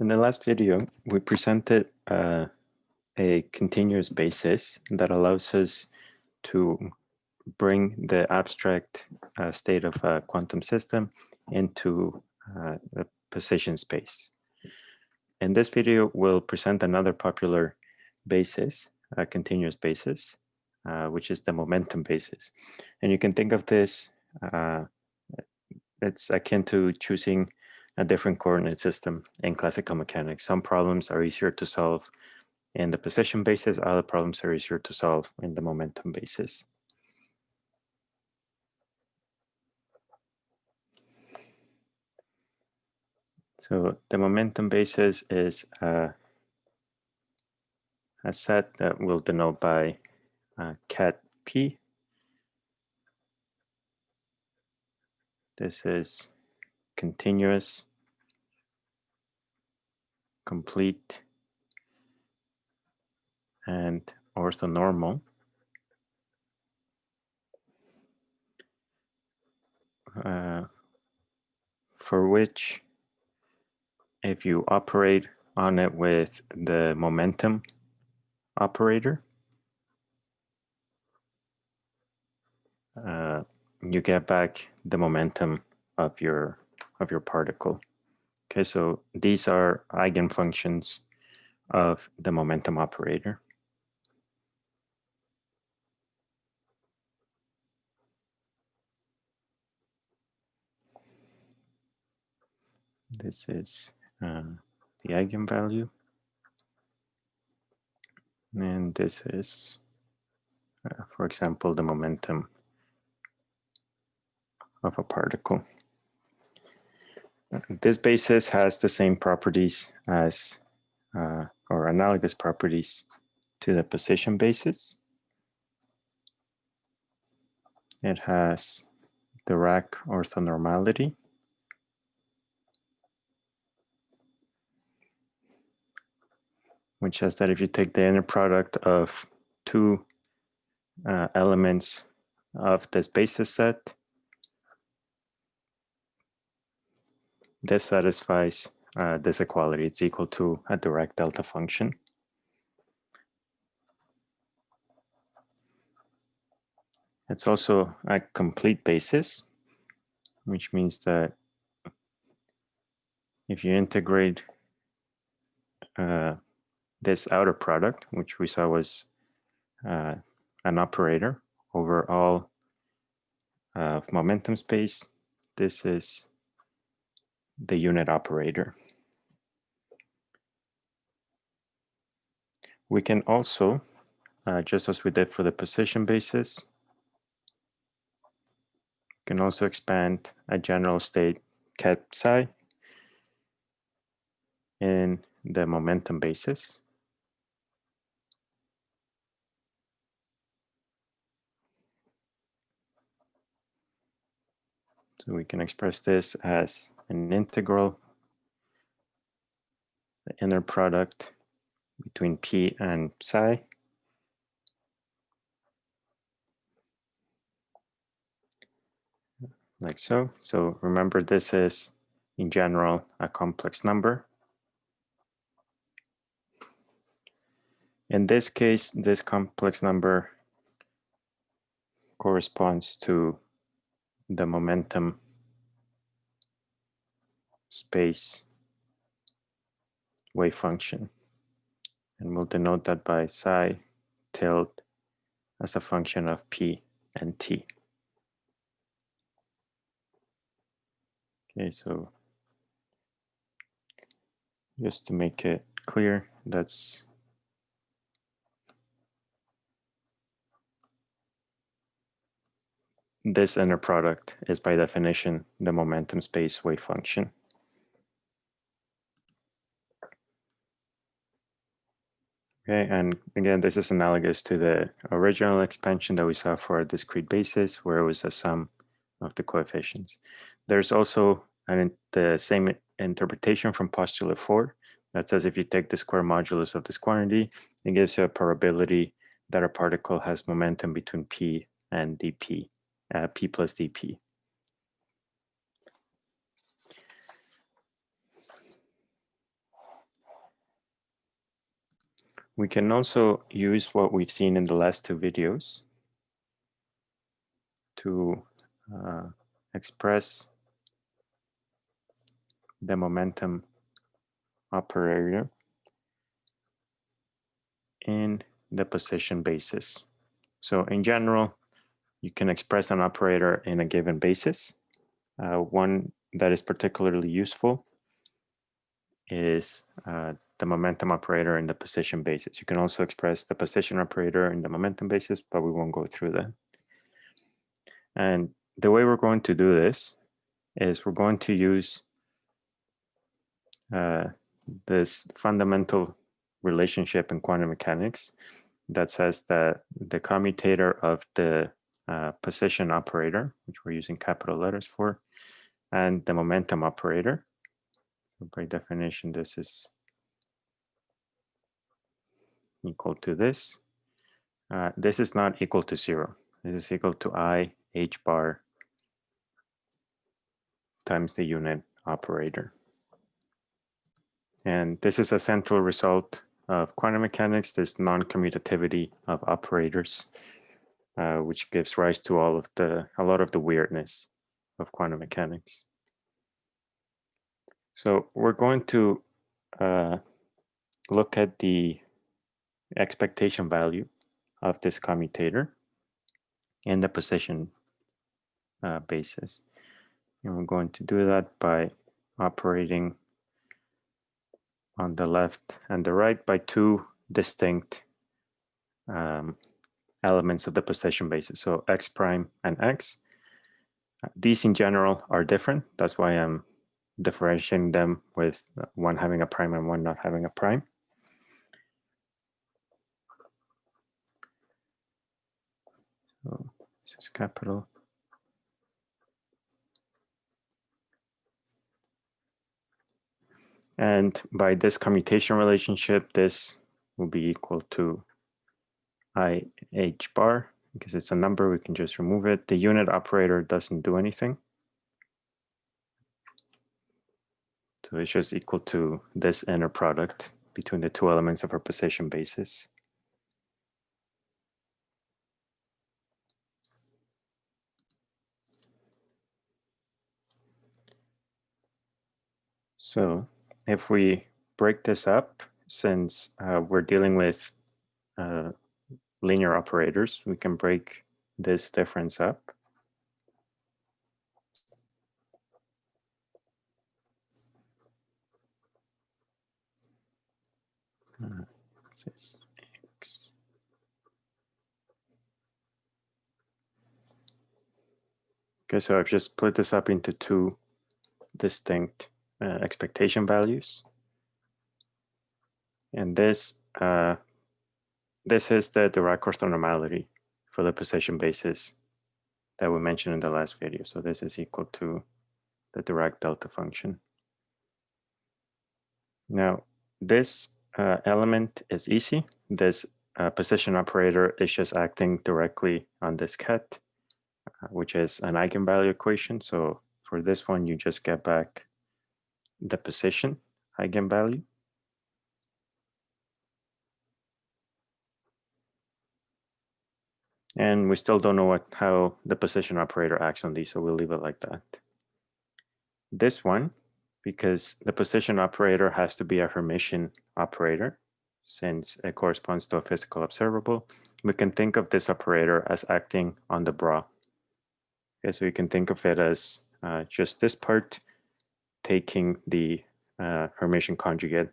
In the last video, we presented uh, a continuous basis that allows us to bring the abstract uh, state of a quantum system into uh, a position space. In this video, we'll present another popular basis, a continuous basis, uh, which is the momentum basis. And you can think of this, uh, it's akin to choosing a different coordinate system in classical mechanics. Some problems are easier to solve in the position basis, other problems are easier to solve in the momentum basis. So the momentum basis is uh, a set that we'll denote by uh, ket p. This is continuous, complete, and orthonormal. Uh, for which if you operate on it with the momentum operator, uh, you get back the momentum of your of your particle. Okay, so these are eigenfunctions of the momentum operator. This is uh, the eigenvalue. And this is, uh, for example, the momentum of a particle. This basis has the same properties as, uh, or analogous properties to the position basis. It has Dirac orthonormality. which says that if you take the inner product of two uh, elements of this basis set, this satisfies uh, this equality. It's equal to a Dirac delta function. It's also a complete basis, which means that if you integrate uh, this outer product, which we saw was uh, an operator over all of uh, momentum space. This is the unit operator. We can also, uh, just as we did for the position basis, can also expand a general state ket psi in the momentum basis. So we can express this as an integral, the inner product between p and psi. Like so. So remember this is in general a complex number. In this case, this complex number corresponds to the momentum space wave function. And we'll denote that by psi tilde as a function of p and t. Okay, so just to make it clear, that's this inner product is by definition the momentum space wave function. Okay, and again, this is analogous to the original expansion that we saw for a discrete basis, where it was a sum of the coefficients. There's also an, the same interpretation from postulate four that says if you take the square modulus of this quantity, it gives you a probability that a particle has momentum between p and dp uh, P plus dP. We can also use what we've seen in the last two videos to uh, express the momentum operator in the position basis. So in general, you can express an operator in a given basis. Uh, one that is particularly useful is uh, the momentum operator in the position basis. You can also express the position operator in the momentum basis, but we won't go through that. And the way we're going to do this is we're going to use uh, this fundamental relationship in quantum mechanics that says that the commutator of the uh, position operator, which we're using capital letters for, and the momentum operator. By definition, this is equal to this. Uh, this is not equal to zero. This is equal to i h bar times the unit operator. And this is a central result of quantum mechanics, this non-commutativity of operators, uh, which gives rise to all of the, a lot of the weirdness of quantum mechanics. So we're going to uh, look at the expectation value of this commutator in the position uh, basis. And we're going to do that by operating on the left and the right by two distinct um, elements of the position basis. So x prime and x. These in general are different. That's why I'm differentiating them with one having a prime and one not having a prime. So this is capital. And by this commutation relationship, this will be equal to i h bar because it's a number, we can just remove it. The unit operator doesn't do anything. So it's just equal to this inner product between the two elements of our position basis. So if we break this up, since uh, we're dealing with uh, linear operators, we can break this difference up. Uh, x. Okay, so I've just split this up into two distinct uh, expectation values. And this uh, this is the Dirac orthonormality for the position basis that we mentioned in the last video. So this is equal to the Dirac delta function. Now, this uh, element is easy. This uh, position operator is just acting directly on this ket, uh, which is an eigenvalue equation. So for this one, you just get back the position eigenvalue. And we still don't know what how the position operator acts on these, so we'll leave it like that. This one, because the position operator has to be a Hermitian operator, since it corresponds to a physical observable, we can think of this operator as acting on the bra. Okay, so we can think of it as uh, just this part taking the uh, Hermitian conjugate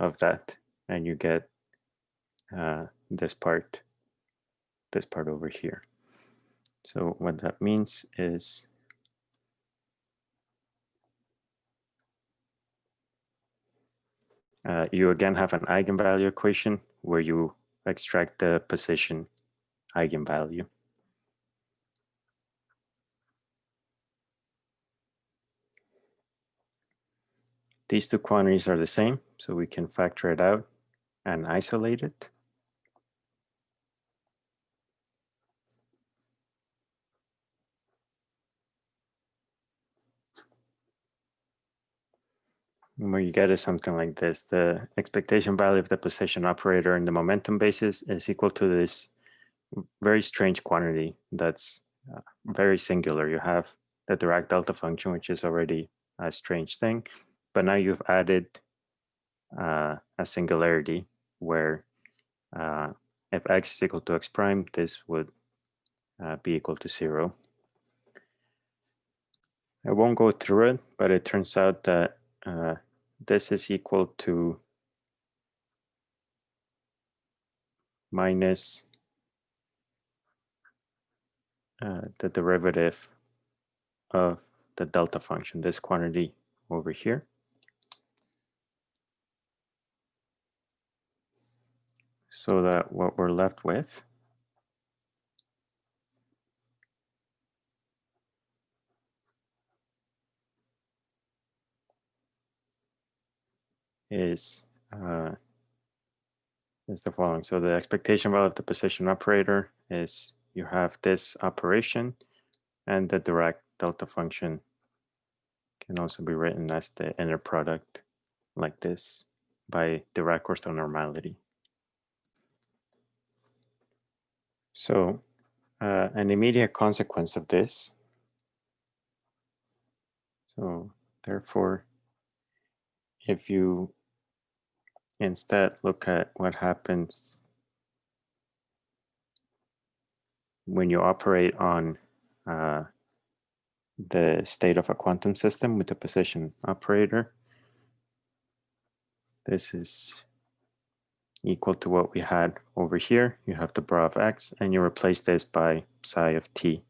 of that, and you get uh, this part, this part over here. So what that means is uh, you again have an eigenvalue equation where you extract the position eigenvalue. These two quantities are the same, so we can factor it out and isolate it. And what you get is something like this. The expectation value of the position operator in the momentum basis is equal to this very strange quantity that's uh, very singular. You have the Dirac delta function, which is already a strange thing, but now you've added uh, a singularity where uh, if x is equal to x prime, this would uh, be equal to zero. I won't go through it, but it turns out that uh, this is equal to minus uh, the derivative of the delta function, this quantity over here. So that what we're left with is uh, is the following. So the expectation value of the position operator is you have this operation and the Dirac delta function can also be written as the inner product like this by Dirac orthonormality. So uh, an immediate consequence of this, so therefore, if you instead look at what happens when you operate on uh, the state of a quantum system with the position operator. This is equal to what we had over here. You have the bra of x and you replace this by psi of t.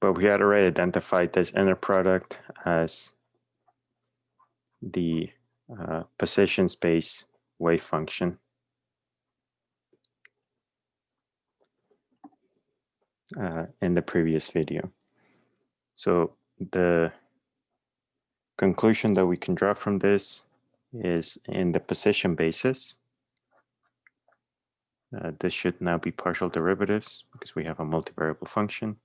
But we had already identified this inner product as the uh, position space wave function. Uh, in the previous video. So the conclusion that we can draw from this is in the position basis. Uh, this should now be partial derivatives because we have a multivariable function.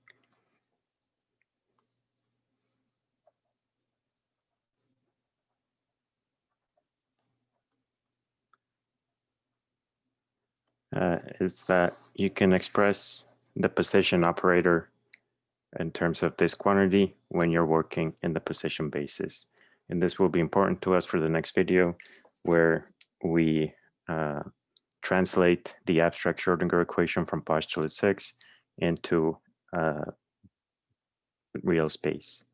uh, is that you can express the position operator in terms of this quantity when you're working in the position basis. And this will be important to us for the next video where we uh, translate the abstract Schrodinger equation from postulate six into uh, real space.